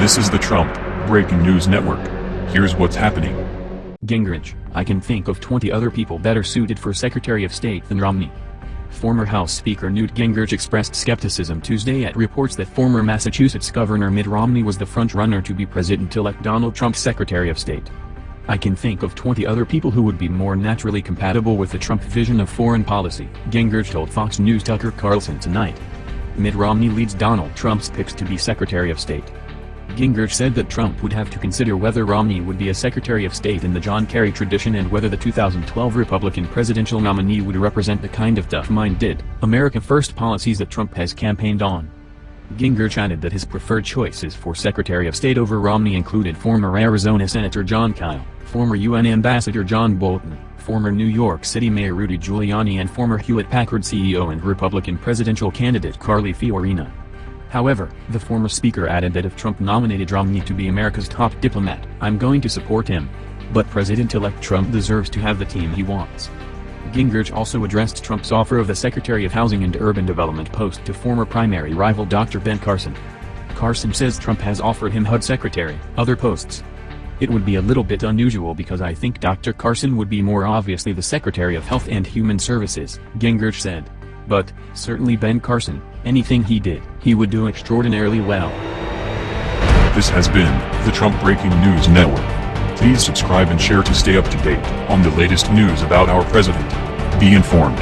This is the Trump Breaking News Network. Here's what's happening. Gingrich, I can think of 20 other people better suited for Secretary of State than Romney. Former House Speaker Newt Gingrich expressed skepticism Tuesday at reports that former Massachusetts Governor Mitt Romney was the front-runner to be President-elect Donald Trump's Secretary of State. I can think of 20 other people who would be more naturally compatible with the Trump vision of foreign policy, Gingrich told Fox News Tucker Carlson tonight. Mitt Romney leads Donald Trump's picks to be Secretary of State. Gingrich said that Trump would have to consider whether Romney would be a Secretary of State in the John Kerry tradition and whether the 2012 Republican presidential nominee would represent the kind of tough-minded, America First policies that Trump has campaigned on. Gingrich added that his preferred choices for Secretary of State over Romney included former Arizona Senator Jon Kyl, former UN Ambassador John Bolton, former New York City Mayor Rudy Giuliani and former Hewlett-Packard CEO and Republican presidential candidate Carly Fiorina. However, the former speaker added that if Trump nominated Romney to be America's top diplomat, I'm going to support him. But President-elect Trump deserves to have the team he wants. Gingrich also addressed Trump's offer of the Secretary of Housing and Urban Development post to former primary rival Dr. Ben Carson. Carson says Trump has offered him HUD Secretary, other posts. It would be a little bit unusual because I think Dr. Carson would be more obviously the Secretary of Health and Human Services, Gingrich said. But, certainly Ben Carson, anything he did, he would do extraordinarily well. This has been the Trump Breaking News Network. Please subscribe and share to stay up to date on the latest news about our president. Be informed.